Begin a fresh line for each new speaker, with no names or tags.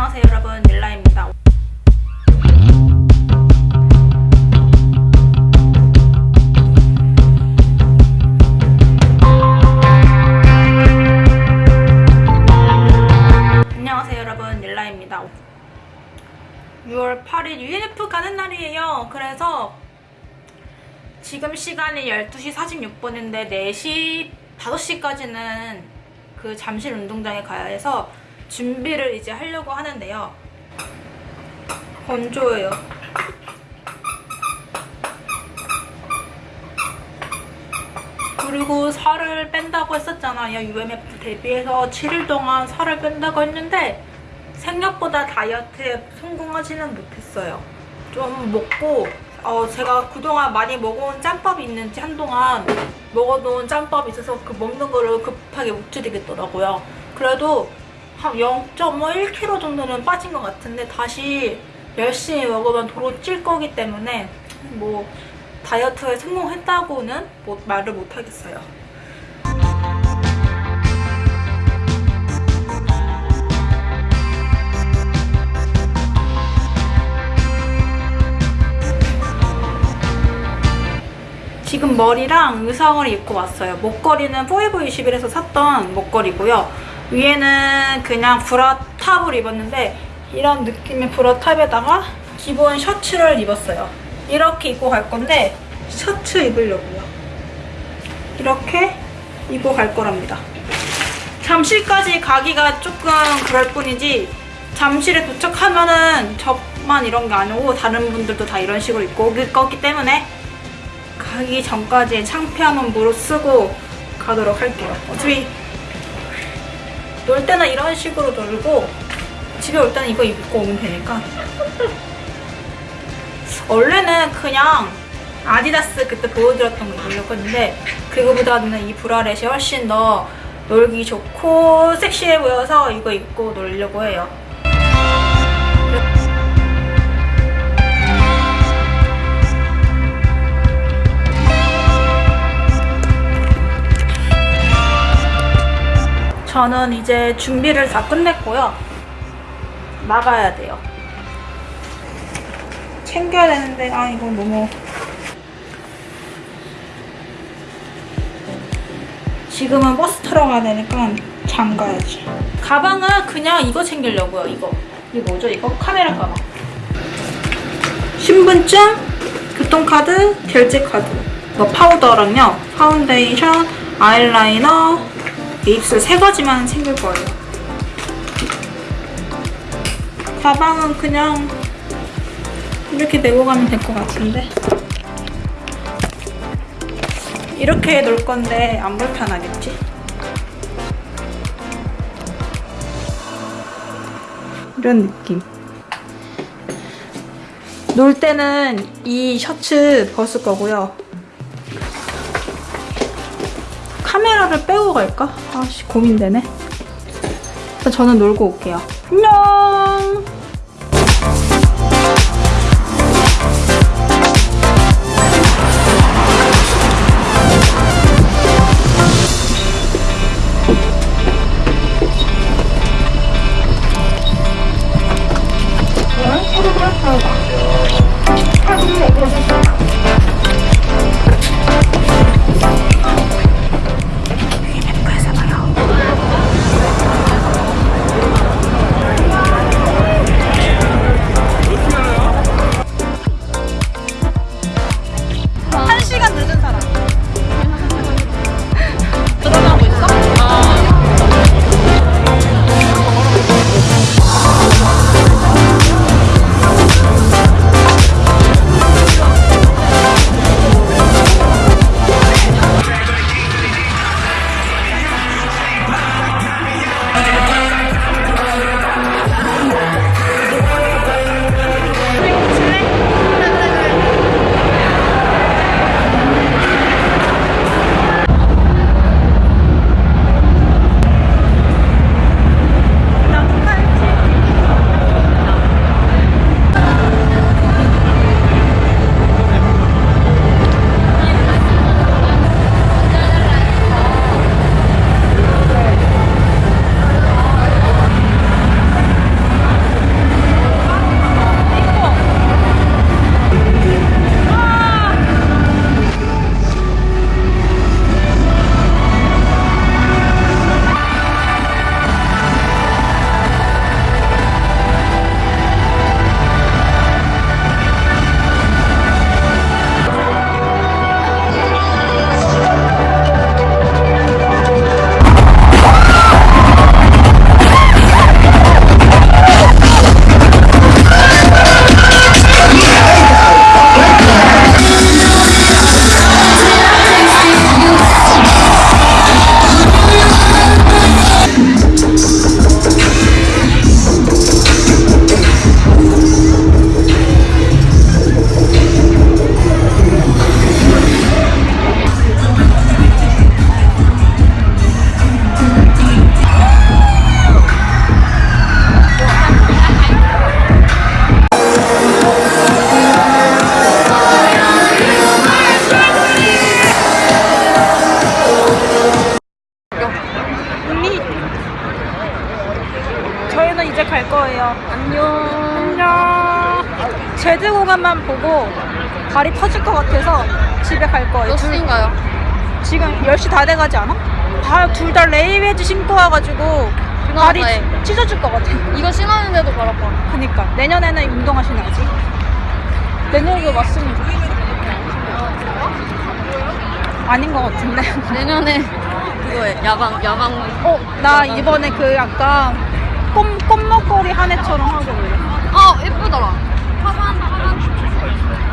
안녕하세요 여러분. 닐라입니다. 안녕하세요 여러분. 닐라입니다. 6월 8일 UNF 가는 날이에요. 그래서 지금 시간이 12시 46분인데 4시, 5시까지는 그 잠실 운동장에 가야 해서 준비를 이제 하려고 하는데요. 건조해요. 그리고 살을 뺀다고 했었잖아요. UMF 데뷔해서 7일 동안 살을 뺀다고 했는데 생각보다 다이어트에 성공하지는 못했어요. 좀 먹고 어, 제가 그동안 많이 먹어온 짬밥이 있는지 한동안 먹어놓은 짬밥이 있어서 그 먹는 거를 급하게 못 줄이겠더라고요. 그래도 한 0.1kg 정도는 빠진 것 같은데 다시 열심히 먹으면 도로 찔 거기 때문에 뭐 다이어트에 성공했다고는 뭐 말을 못 하겠어요. 지금 머리랑 의상을 입고 왔어요. 목걸이는 포에버 21에서 샀던 목걸이고요. 위에는 그냥 브라 탑을 입었는데 이런 느낌의 브라 탑에다가 기본 셔츠를 입었어요. 이렇게 입고 갈 건데 셔츠 입으려고요. 이렇게 입고 갈 거랍니다. 잠실까지 가기가 조금 그럴 뿐이지 잠실에 도착하면은 저만 이런 게 아니고 다른 분들도 다 이런 식으로 입고 올 거기 때문에 가기 전까지 창피함은 무릅쓰고 가도록 할게요. 어차피 놀 때는 이런 식으로 놀고 집에 올 때는 이거 입고 오면 되니까 원래는 그냥 아디다스 그때 보여드렸던 거 입으려고 했는데 그거보다는 이 브라렛이 훨씬 더 놀기 좋고 섹시해 보여서 이거 입고 놀려고 해요. 저는 이제 준비를 다 끝냈고요. 나가야 돼요. 챙겨야 되는데 아 이거 너무 지금은 버스 타러 가야 되니까 잠가야지. 가방은 그냥 이거 챙기려고요. 이거. 이게 뭐죠? 이거 카메라 가방. 신분증, 교통카드, 결제카드. 뭐 파우더랑요. 파운데이션, 아이라이너, 입술 세 가지만 챙길 거예요. 가방은 그냥 이렇게 메고 가면 될 것 같은데. 이렇게 놓을 건데 안 불편하겠지? 이런 느낌. 놀 때는 이 셔츠 벗을 거고요. 카메라를 빼고 갈까? 아씨 고민되네. 저는 놀고 올게요. 안녕! 이제 갈 거예요.
안녕.
안녕. 제드 공간만 보고 발이 터질 것 같아서 집에 갈 거예요.
몇
둘-
시인가요?
지금 10시 다 돼가지 않아? 다둘 다 레이웨즈 신고 와가지고 발이
다해.
찢어질 것 같아.
이거 신었는데도 발 아파.
그니까 내년에는 운동화 신어야지. 내년에도 왔으면 좋겠어. 아닌 것 같은데.
내년에 그거에 야방 야방.
어, 나 이번에 그 약간 꽃, 꽃목걸이 한 해처럼 하고 올래.
아 예쁘더라. 화산 화산.